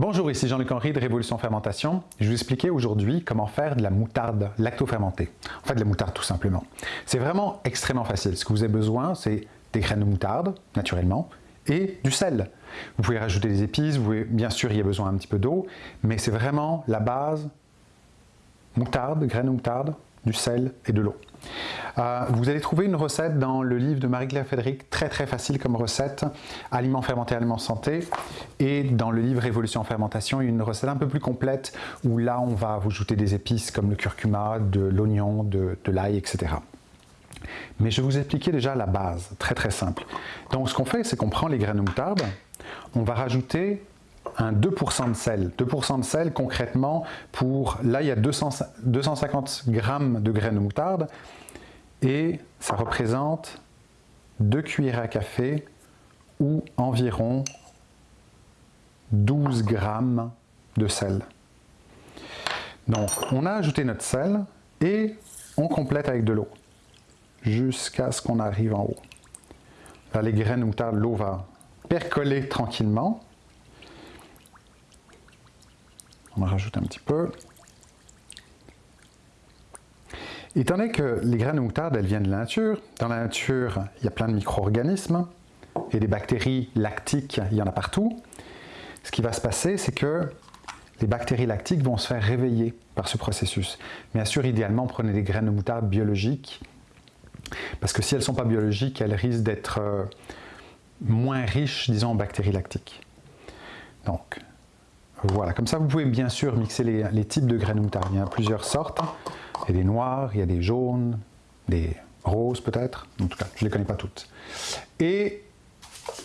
Bonjour, ici Jean-Luc Henry de Révolution Fermentation. Je vais vous expliquer aujourd'hui comment faire de la moutarde lacto-fermentée. En fait, de la moutarde tout simplement. C'est vraiment extrêmement facile. Ce que vous avez besoin, c'est des graines de moutarde, naturellement, et du sel. Vous pouvez rajouter des épices, vous pouvez, bien sûr, il y a besoin un petit peu d'eau, mais c'est vraiment la base, moutarde, graines de moutarde, du sel et de l'eau. Euh, vous allez trouver une recette dans le livre de Marie-Claire Fédéric, très très facile comme recette, Aliments fermentés, aliments santé, et dans le livre Révolution en fermentation, une recette un peu plus complète où là on va vous ajouter des épices comme le curcuma, de l'oignon, de, de l'ail, etc. Mais je vous expliquer déjà la base, très très simple. Donc ce qu'on fait, c'est qu'on prend les graines de moutarde, on va rajouter un 2% de sel. 2% de sel, concrètement, pour... Là, il y a 250 grammes de graines de moutarde et ça représente 2 cuillères à café ou environ 12 grammes de sel. Donc, on a ajouté notre sel et on complète avec de l'eau jusqu'à ce qu'on arrive en haut. Là, les graines de moutarde, l'eau va percoler tranquillement. On en rajoute un petit peu. Étant donné que les graines de moutarde, elles viennent de la nature, dans la nature, il y a plein de micro-organismes, et des bactéries lactiques, il y en a partout. Ce qui va se passer, c'est que les bactéries lactiques vont se faire réveiller par ce processus. Bien sûr, idéalement, prenez des graines de moutarde biologiques, parce que si elles ne sont pas biologiques, elles risquent d'être euh, moins riches, disons, en bactéries lactiques. Donc, voilà, comme ça vous pouvez bien sûr mixer les, types de graines de moutarde. Il y a plusieurs sortes. Il y a des noirs, il y a des jaunes, des roses peut-être. En tout cas, je ne les connais pas toutes. Et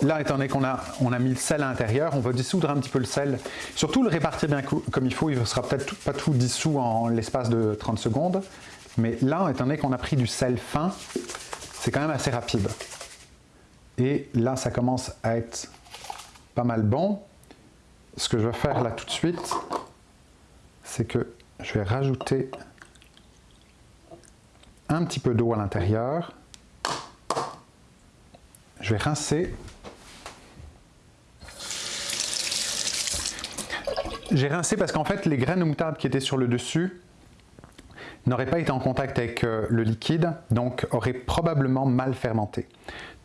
là, étant donné qu'on a, on a mis le sel à l'intérieur, on va dissoudre un petit peu le sel. Surtout le répartir bien comme il faut. Il ne sera peut-être pas tout dissous en l'espace de 30 secondes. Mais là, étant donné qu'on a pris du sel fin, c'est quand même assez rapide. Et là, ça commence à être pas mal bon ce que je vais faire là tout de suite, c'est que je vais rajouter un petit peu d'eau à l'intérieur. Je vais rincer. J'ai rincé parce qu'en fait, les graines de moutarde qui étaient sur le dessus n'auraient pas été en contact avec euh, le liquide, donc auraient probablement mal fermenté.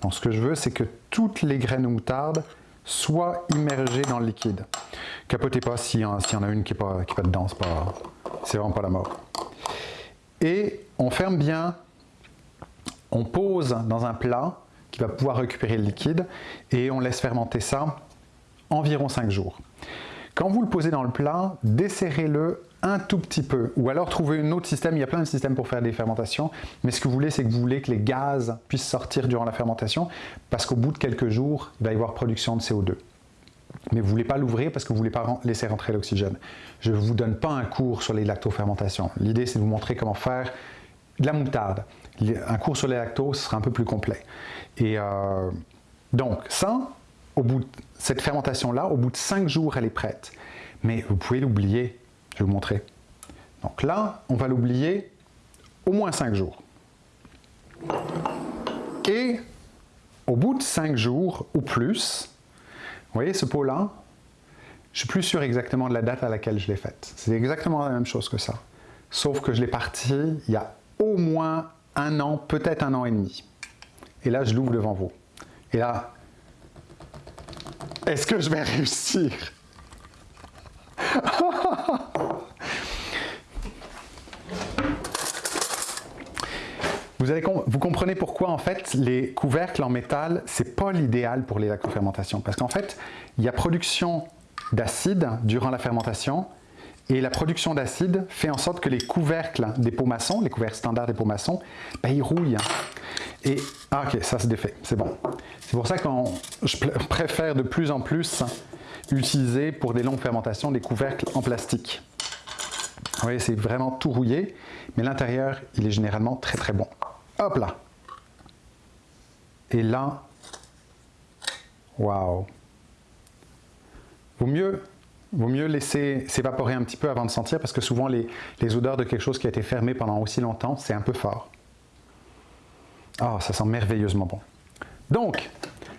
Donc ce que je veux, c'est que toutes les graines de moutarde soit immergée dans le liquide. Capotez pas s'il y, en a une qui n'est pas, pas dedans, c'est vraiment pas la mort. Et on ferme bien, on pose dans un plat qui va pouvoir récupérer le liquide et on laisse fermenter ça environ 5 jours. Quand vous le posez dans le plat, desserrez-le un tout petit peu. Ou alors trouvez un autre système, il y a plein de systèmes pour faire des fermentations, mais ce que vous voulez, c'est que vous voulez que les gaz puissent sortir durant la fermentation, parce qu'au bout de quelques jours, il va y avoir production de CO2. Mais vous ne voulez pas l'ouvrir parce que vous ne voulez pas laisser rentrer l'oxygène. Je ne vous donne pas un cours sur les lactofermentations. L'idée, c'est de vous montrer comment faire de la moutarde. Un cours sur les lactos sera un peu plus complet. Et euh, donc, ça, au bout de cette fermentation-là, au bout de 5 jours, elle est prête. Mais vous pouvez l'oublier vous montrer. Donc là, on va l'oublier au moins 5 jours. Et au bout de 5 jours ou plus, vous voyez ce pot-là, je suis plus sûr exactement de la date à laquelle je l'ai faite. C'est exactement la même chose que ça. Sauf que je l'ai parti il y a au moins un an, peut-être un an et demi. Et là, je l'ouvre devant vous. Et là, est-ce que je vais réussir? Vous, comprenez pourquoi en fait les couvercles en métal, c'est pas l'idéal pour les lactofermentations. Parce qu'en fait, il y a production d'acide durant la fermentation et la production d'acide fait en sorte que les couvercles des pots maçons, les couvercles standards des pots maçons, ben, ils rouillent. Et, ah ok, ça se défait, c'est bon. C'est pour ça que je préfère de plus en plus utiliser pour des longues fermentations des couvercles en plastique. Vous voyez, c'est vraiment tout rouillé, mais l'intérieur, il est généralement très très bon. Hop là Et là, waouh Vaut mieux, vaut mieux laisser s'évaporer un petit peu avant de sentir, parce que souvent les, odeurs de quelque chose qui a été fermé pendant aussi longtemps, c'est un peu fort. Ah, ça sent merveilleusement bon. Donc,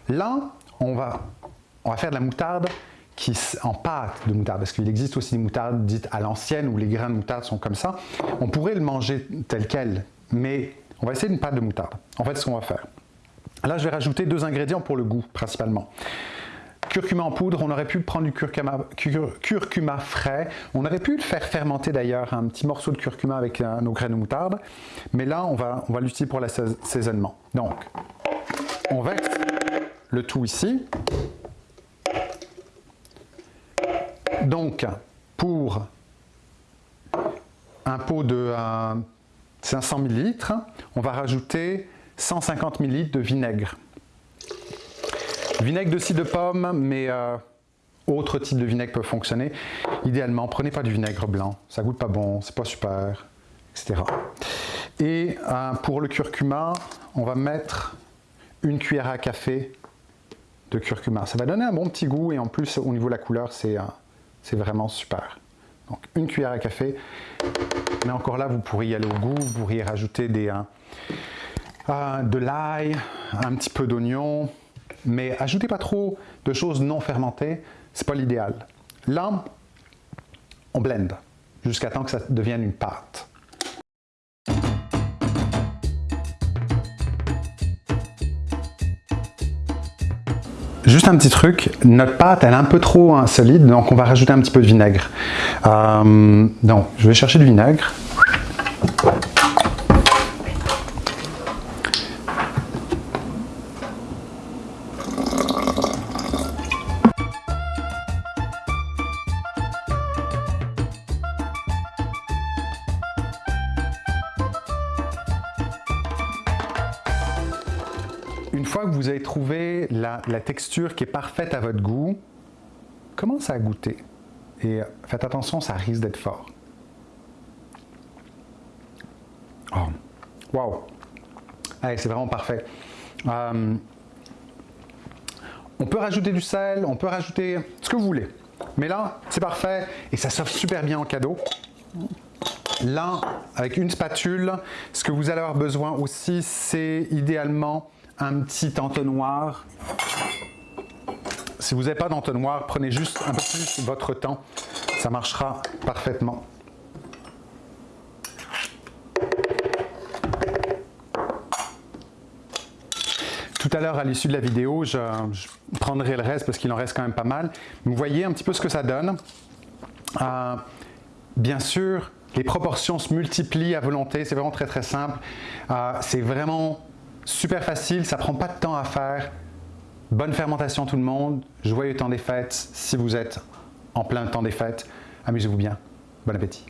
là, on va, on va faire de la moutarde qui, en pâte de moutarde, parce qu'il existe aussi des moutardes dites à l'ancienne où les grains de moutarde sont comme ça. On pourrait le manger tel quel, mais on va essayer une pâte de moutarde. En fait, ce qu'on va faire. Là, je vais rajouter deux ingrédients pour le goût, principalement. Curcuma en poudre, on aurait pu prendre du curcuma, frais. On aurait pu le faire fermenter d'ailleurs, un petit morceau de curcuma avec nos graines de moutarde. Mais là, on va, on va l'utiliser pour l'assaisonnement. Donc, on verse le tout ici. Donc, pour un pot de 500 euh, ml, on va rajouter 150 ml de vinaigre. Vinaigre de cidre de pomme, mais euh, autre type de vinaigre peut fonctionner. Idéalement, prenez pas du vinaigre blanc, ça goûte pas bon, c'est pas super, etc. Et euh, pour le curcuma, on va mettre une cuillère à café de curcuma. Ça va donner un bon petit goût et en plus au niveau de la couleur, c'est c'est vraiment super. Donc une cuillère à café, mais encore là, vous pourriez aller au goût, vous pourriez rajouter des, euh, euh, de l'ail, un petit peu d'oignon, mais ajoutez pas trop de choses non fermentées, c'est pas l'idéal. Là, on blend jusqu'à temps que ça devienne une pâte. Juste un petit truc, notre pâte elle est un peu trop solide, donc on va rajouter un petit peu de vinaigre. Euh, donc, je vais chercher du vinaigre. Une fois que vous avez trouvé la, texture qui est parfaite à votre goût, commencez à goûter. Et faites attention, ça risque d'être fort. Oh, wow! c'est vraiment parfait. Euh, on peut rajouter du sel, on peut rajouter ce que vous voulez. Mais là, c'est parfait et ça s'offre super bien en cadeau. Là, avec une spatule, ce que vous allez avoir besoin aussi, c'est idéalement un petit entonnoir. Si vous n'avez pas d'entonnoir, prenez juste un peu plus votre temps. Ça marchera parfaitement. Tout à l'heure, à l'issue de la vidéo, je, prendrai le reste parce qu'il en reste quand même pas mal. Vous voyez un petit peu ce que ça donne. Euh, bien sûr, les proportions se multiplient à volonté. C'est vraiment très très simple. Euh, c'est vraiment Super facile, ça prend pas de temps à faire. Bonne fermentation tout le monde, joyeux temps des fêtes si vous êtes en plein temps des fêtes. Amusez-vous bien, bon appétit.